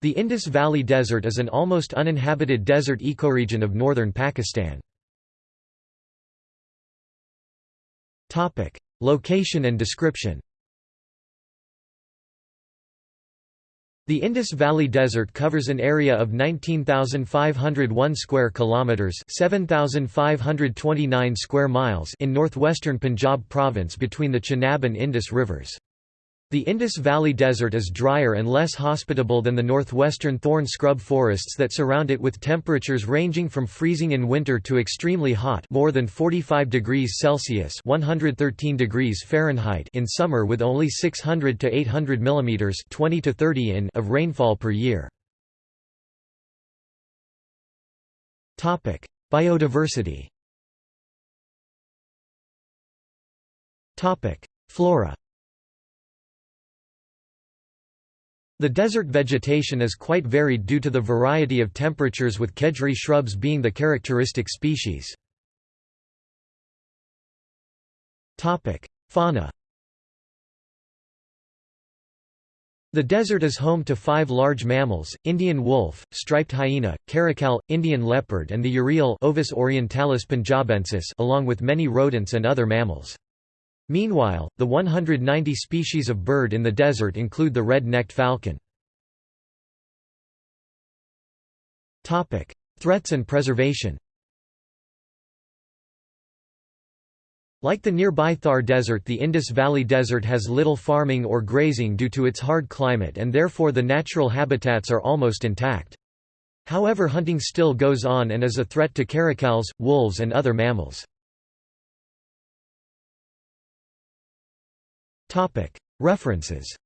The Indus Valley Desert is an almost uninhabited desert ecoregion of northern Pakistan. Location and description The Indus Valley Desert covers an area of 19,501 square kilometers, 7,529 square miles in northwestern Punjab province between the Chenab and Indus rivers. The Indus Valley Desert is drier and less hospitable than the northwestern thorn scrub forests that surround it with temperatures ranging from freezing in winter to extremely hot more than 45 degrees Celsius 113 degrees Fahrenheit in summer with only 600 to 800 mm 20 to 30 in of rainfall per year. Biodiversity Flora The desert vegetation is quite varied due to the variety of temperatures with khejri shrubs being the characteristic species. Fauna The desert is home to five large mammals, Indian wolf, striped hyena, caracal, Indian leopard and the urial Ovis orientalis punjabensis along with many rodents and other mammals. Meanwhile, the 190 species of bird in the desert include the red-necked falcon. Threats and preservation Like the nearby Thar Desert the Indus Valley Desert has little farming or grazing due to its hard climate and therefore the natural habitats are almost intact. However hunting still goes on and is a threat to caracals, wolves and other mammals. References